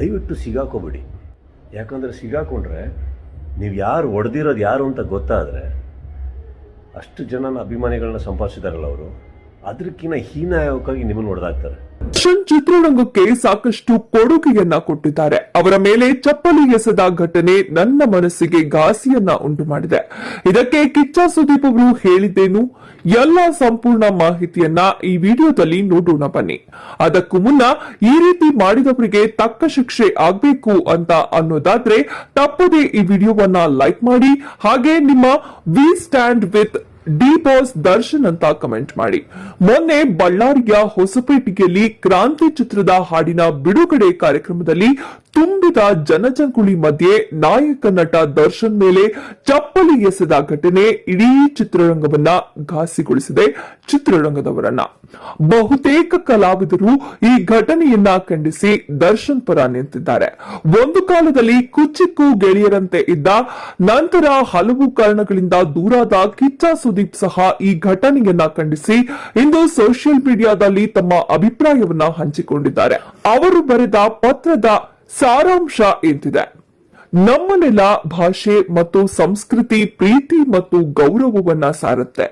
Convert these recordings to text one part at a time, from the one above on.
ದಯವಿಟ್ಟು ಸಿಗಾಕೋಬೇಡಿ. ಯಾಕಂದರೆ ಸಿಗಾಕೊಂಡ್ರೆ ನೀವು ಯಾರು ಒಡೆದಿರೋದು ಯಾರು ಅಂತ ಗೊತ್ತಾದರೆ ಅಷ್ಟು ಜನನ ಅಭಿಮಾನಿಗಳನ್ನ ಸಂಪಾದಿಸಿದಾರಲ್ಲ ಅವರು. ಅದಕ್ಕಿಂತ ಹೀನಾಯಕವಾಗಿ ನಿಮ್ಮನ್ನು ಹೊಡೆದಾಕ್ತಾರೆ ದರ್ಶನ್ ಚಿತ್ರರಂಗಕ್ಕೆ ಸಾಕಷ್ಟು ಕೊಡುಗೆಯನ್ನ ಕೊಟ್ಟಿದ್ದಾರೆ. ಅವರ ಮೇಲೆ ಚಪ್ಪಲಿ ಎಸೆದ ಘಟನೆ ನನ್ನ ಮನಸ್ಸಿಗೆ ಘಾಸಿಯನ್ನ ಉಂಟು ಮಾಡಿದೆ. ಇದಕ್ಕೆ ಕಿಚ್ಚ ಸುದೀಪ್ ಅವರು ಹೇಳಿದ್ದೇನು? ಎಲ್ಲ ಸಂಪೂರ್ಣ ಮಾಹಿತಿಯನ್ನ ಈ ವಿಡಿಯೋದಲ್ಲಿ ನೋಡೋಣ ಬನ್ನಿ. ಅದಕ್ಕೂ ಮುನ್ನ ಈ ರೀತಿ ಮಾಡಿದವರಿಗೆ ತಕ್ಕ ಶಿಕ್ಷೆ ಆಗ್ಬೇಕು ಅಂತ ಅನ್ನೋದಾದ್ರೆ ತಪ್ಪದೆ ಈ ವಿಡಿಯೋವನ್ನ ಲೈಕ್ ಮಾಡಿ. ಹಾಗೆ ನಿಮ್ಮ we stand with the boss Darshan ಅಂತ ಕಮೆಂಟ್ ಮಾಡಿ. ಮೊನ್ನೆ ಬಳ್ಳಾರಿಯ ಹೊಸಪೇಟೆಯಲ್ಲಿ ಕ್ರಾಂತಿ ಚಿತ್ರದ ಹಾಡಿನ ಬಿಡುಗಡೆ ಕಾರ್ಯಕ್ರಮದಲ್ಲಿ ತುಂಬಿದ ಜನಜಂಗುಳಿ ಮಧ್ಯೆ ನಾಯಕ ನಟ ದರ್ಶನ್ ಮೇಲೆ ಚಪ್ಪಲಿ ಎಸೆದ ಘಟನೆ ಇಡೀ ಚಿತ್ರರಂಗವನ್ನ ಘಾಸಿಗೊಳಿಸಿದೆ ಚಿತ್ರರಂಗದವರನ್ನ. ಬಹುತೇಕ ಕಲಾವಿದರು ಈ ಘಟನೆಯನ್ನ ಖಂಡಿಸಿ ದರ್ಶನ್ ಪರ ನಿಂತಿದ್ದಾರೆ. ಒಂದು ಕಾಲದಲ್ಲಿ ಕುಚ್ಚಿಕ್ಕು ಗೆಳೆಯರಂತೆ ಇದ್ದ ನಂತರ ಹಲವು ಕಾರಣಗಳಿಂದ ದೂರಾದ ಕಿಚ್ಚ ಸುದೀಪ್ ಸಹ ಈ ಘಟನೆಯನ್ನ ಖಂಡಿಸಿ ಇಂದು ಸೋಷಿಯಲ್ ಮೀಡಿಯಾದಲ್ಲಿ ತಮ್ಮ ಅಭಿಪ್ರಾಯವನ್ನ ಹಂಚಿಕೊಂಡಿದ್ದಾರೆ. ಅವರು ಬರೆದ ಪತ್ರದ ಸಾರಾಂಶ ಎಂದಿದೆ. ನಮ್ಮ ನೆಲ, ಭಾಷೆ ಮತ್ತು ಸಂಸ್ಕೃತಿ, ಪ್ರೀತಿ ಮತ್ತು ಗೌರವವನ್ನ ಸಾರುತ್ತೆ.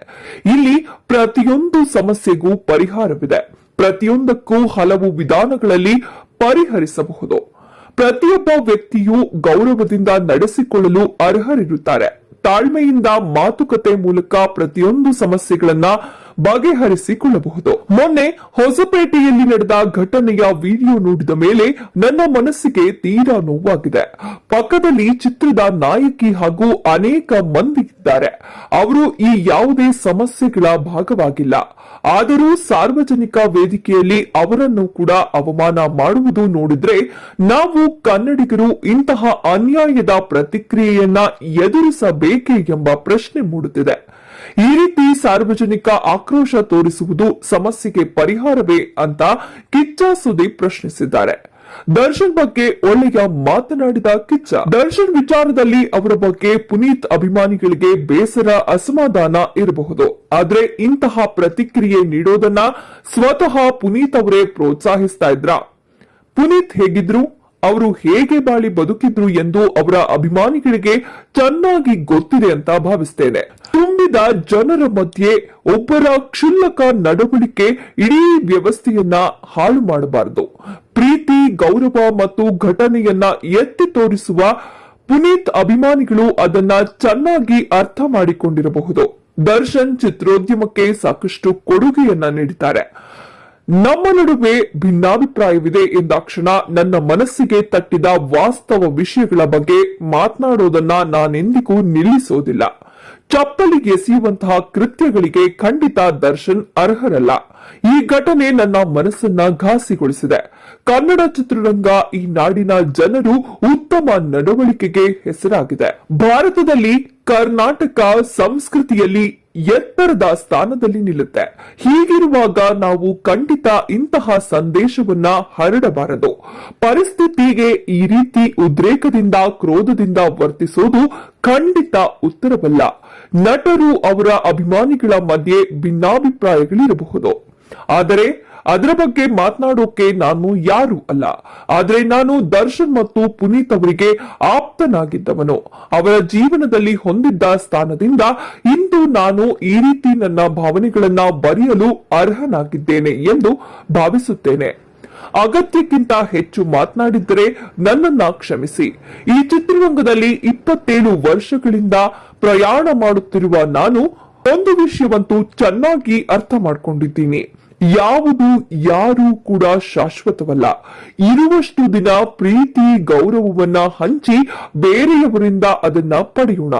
ಇಲ್ಲಿ ಪ್ರತಿಯೊಂದು ಸಮಸ್ಯೆಗೂ ಪರಿಹಾರವಿದೆ. ಪ್ರತಿಯೊಂದಕ್ಕೂ ಹಲವು ವಿಧಾನಗಳಲ್ಲಿ ಪರಿಹರಿಸಬಹುದು. ಪ್ರತಿಯೊಬ್ಬ ವ್ಯಕ್ತಿಯು ಗೌರವದಿಂದ ನಡೆಸಿಕೊಳ್ಳಲು ಅರ್ಹರಿರುತ್ತಾರೆ. ತಾಳ್ಮೆಯಿಂದ ಮಾತುಕತೆ ಮೂಲಕ ಪ್ರತಿಯೊಂದು ಸಮಸ್ಯೆಗಳನ್ನ ಬಗೆಹರಿಸಿಕೊಳ್ಳಬಹುದು. ಮೊನ್ನೆ ಹೊಸಪೇಟೆಯಲ್ಲಿ ನಡೆದ ಘಟನೆಯ ವಿಡಿಯೋ ನೋಡಿದ ಮೇಲೆ ನನ್ನ ಮನಸ್ಸಿಗೆ ತೀರಾ ನೋವಾಗಿದೆ. ಪಕ್ಕದಲ್ಲಿ ಚಿತ್ರದ ನಾಯಕಿ ಹಾಗೂ ಅನೇಕ ಮಂದಿ ಇದ್ದಾರೆ. ಅವರು ಈ ಯಾವುದೇ ಸಮಸ್ಯೆಗಳ ಭಾಗವಾಗಿಲ್ಲ. ಆದರೂ ಸಾರ್ವಜನಿಕ ವೇದಿಕೆಯಲ್ಲಿ ಅವರನ್ನು ಕೂಡ ಅವಮಾನ ಮಾಡುವುದು ನೋಡಿದ್ರೆ ನಾವು ಕನ್ನಡಿಗರು ಇಂತಹ ಅನ್ಯಾಯದ ಪ್ರತಿಕ್ರಿಯೆಯನ್ನ ಎದುರಿಸಬೇಕೆ ಎಂಬ ಪ್ರಶ್ನೆ ಮೂಡುತ್ತಿದೆ. ಈ ರೀತಿ ಸಾರ್ವಜನಿಕ ಆಕ್ರೋಶ ತೋರಿಸುವುದು ಸಮಸ್ಯೆಗೆ ಪರಿಹಾರವೇ ಅಂತ ಕಿಚ್ಚ ಸುದೀಪ್ ಪ್ರಶ್ನಿಸಿದ್ದಾರೆ. ದರ್ಶನ್ ಬಗ್ಗೆ ಒಳ್ಳೆಯ ಮಾತನಾಡಿದ ಕಿಚ್ಚ, ದರ್ಶನ್ ವಿಚಾರದಲ್ಲಿ ಅವರ ಬಗ್ಗೆ ಪುನೀತ್ ಅಭಿಮಾನಿಗಳಿಗೆ ಬೇಸರ, ಅಸಮಾಧಾನ ಇರಬಹುದು. ಆದ್ರೆ ಇಂತಹ ಪ್ರತಿಕ್ರಿಯೆ ನೀಡೋದನ್ನ ಸ್ವತಃ ಪುನೀತ್ ಅವರೇ ಪ್ರೋತ್ಸಾಹಿಸ್ತಾ ಇದ್ರ? ಪುನೀತ್ ಹೇಗಿದ್ರು? ಅವರು ಹೇಗೆ ಬಾಳಿ ಬದುಕಿದ್ರು ಎಂದು ಅವರ ಅಭಿಮಾನಿಗಳಿಗೆ ಚೆನ್ನಾಗಿ ಗೊತ್ತಿದೆ ಅಂತ ಭಾವಿಸ್ತೇನೆ. ತುಂಬಿದ ಜನರ ಮಧ್ಯೆ ಒಬ್ಬರ ಕ್ಷುಲ್ಲಕ ನಡವಳಿಕೆ ಇಡೀ ವ್ಯವಸ್ಥೆಯನ್ನ ಹಾಳು ಮಾಡಬಾರದು. ಪ್ರೀತಿ, ಗೌರವ ಮತ್ತು ಘಟನೆಯನ್ನ ಎತ್ತಿ ತೋರಿಸುವ ಪುನೀತ್ ಅಭಿಮಾನಿಗಳು ಅದನ್ನ ಚೆನ್ನಾಗಿ ಅರ್ಥ ಮಾಡಿಕೊಂಡಿರಬಹುದು. ದರ್ಶನ್ ಚಿತ್ರೋದ್ಯಮಕ್ಕೆ ಸಾಕಷ್ಟು ಕೊಡುಗೆಯನ್ನ ನೀಡಿದ್ದಾರೆ. ನಮ್ಮ ನಡುವೆ ಭಿನ್ನಾಭಿಪ್ರಾಯವಿದೆ ಎಂದಾಕ್ಷಣ ನನ್ನ ಮನಸ್ಸಿಗೆ ತಟ್ಟಿದ ವಾಸ್ತವ ವಿಷಯಗಳ ಬಗ್ಗೆ ಮಾತನಾಡೋದನ್ನ ನಾನೆಂದಿಗೂ ನಿಲ್ಲಿಸೋದಿಲ್ಲ. ಚಪ್ಪಲಿ ಕೃತ್ಯಗಳಿಗೆ ಖಂಡಿತ ದರ್ಶನ್ ಅರ್ಹರಲ್ಲ. ಈ ಘಟನೆ ನನ್ನ ಮನಸ್ಸನ್ನ ಘಾಸಿಗೊಳಿಸಿದೆ. ಕನ್ನಡ ಚಿತ್ರರಂಗ ಈ ನಾಡಿನ ಜನರು ಉತ್ತಮ ನಡವಳಿಕೆಗೆ ಹೆಸರಾಗಿದೆ. ಭಾರತದಲ್ಲಿ ಕರ್ನಾಟಕ ಸಂಸ್ಕೃತಿಯಲ್ಲಿ ಎತ್ತರದ ಸ್ಥಾನದಲ್ಲಿ ನಿಲ್ಲುತ್ತೆ. ಹೀಗಿರುವಾಗ ನಾವು ಖಂಡಿತ ಇಂತಹ ಸಂದೇಶವನ್ನ ಹರಡಬಾರದು. ಪರಿಸ್ಥಿತಿಗೆ ಈ ರೀತಿ ಉದ್ರೇಕದಿಂದ, ಕ್ರೋಧದಿಂದ ವರ್ತಿಸೋದು ಖಂಡಿತ ಉತ್ತರವಲ್ಲ. ನಟರು ಅವರ ಅಭಿಮಾನಿಗಳ ಮಧ್ಯೆ ಭಿನ್ನಾಭಿಪ್ರಾಯಗಳಿರಬಹುದು. ಆದರೆ, ಅದರ ಬಗ್ಗೆ ಮಾತನಾಡೋಕೆ ನಾನು ಯಾರು ಅಲ್ಲ. ಆದರೆ ನಾನು ದರ್ಶನ್ ಮತ್ತು ಪುನೀತ್ ಅವರಿಗೆ ಆಪ್ತನಾಗಿದ್ದವನು. ಅವರ ಜೀವನದಲ್ಲಿ ಹೊಂದಿದ್ದ ಸ್ಥಾನದಿಂದ ಇಂದು ನಾನು ಈ ರೀತಿ ನನ್ನ ಭಾವನೆಗಳನ್ನ ಬರೆಯಲು ಅರ್ಹನಾಗಿದ್ದೇನೆ ಎಂದು ಭಾವಿಸುತ್ತೇನೆ. ಅಗತ್ಯಕ್ಕಿಂತ ಹೆಚ್ಚು ಮಾತನಾಡಿದ್ದರೆ ನನ್ನನ್ನ ಕ್ಷಮಿಸಿ. ಈ ಚಿತ್ರರಂಗದಲ್ಲಿ ಇಪ್ಪತ್ತೇಳು ವರ್ಷಗಳಿಂದ ಪ್ರಯಾಣ ಮಾಡುತ್ತಿರುವ ನಾನು ಒಂದು ವಿಷಯವಂತೂ ಚೆನ್ನಾಗಿ ಅರ್ಥ ಮಾಡ್ಕೊಂಡಿದ್ದೀನಿ. ಯಾವುದು ಯಾರು ಕೂಡ ಶಾಶ್ವತವಲ್ಲ. ಇರುವಷ್ಟು ದಿನ ಪ್ರೀತಿ, ಗೌರವವನ್ನ ಹಂಚಿ ಬೇರೆಯವರಿಂದ ಅದನ್ನ ಪಡೆಯೋಣ.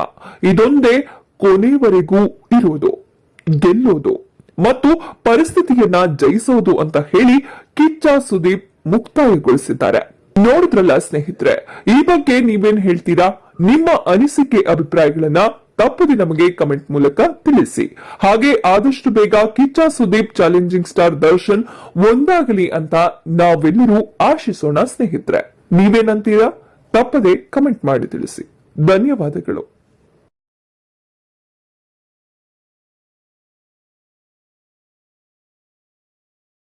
ಇದೊಂದೇ ಕೊನೆವರೆಗೂ ಇರೋದು, ಗೆಲ್ಲೋದು ಮತ್ತು ಪರಿಸ್ಥಿತಿಯನ್ನ ಜಯಿಸೋದು ಅಂತ ಹೇಳಿ ಕಿಚ್ಚ ಸುದೀಪ್ ಮುಕ್ತಾಯಗೊಳಿಸಿದ್ದಾರೆ. ನೋಡಿದ್ರಲ್ಲ ಸ್ನೇಹಿತರೆ, ಈ ಬಗ್ಗೆ ನೀವೇನ್ ಹೇಳ್ತೀರಾ? ನಿಮ್ಮ ಅನಿಸಿಕೆ ಅಭಿಪ್ರಾಯಗಳನ್ನ ತಪ್ಪದೆ ನಮಗೆ ಕಮೆಂಟ್ ಮೂಲಕ ತಿಳಿಸಿ. ಹಾಗೆ ಆದಷ್ಟು ಬೇಗ ಕಿಚ್ಚ ಸುದೀಪ್ ಚಾಲೆಂಜಿಂಗ್ ಸ್ಟಾರ್ ದರ್ಶನ್ ಒಂದಾಗಲಿ ಅಂತ ನಾವೆಲ್ಲರೂ ಆಶಿಸೋಣ ಸ್ನೇಹಿತರೆ. ನೀವೇನಂತೀರಾ? ತಪ್ಪದೆ ಕಮೆಂಟ್ ಮಾಡಿ ತಿಳಿಸಿ. ಧನ್ಯವಾದಗಳು.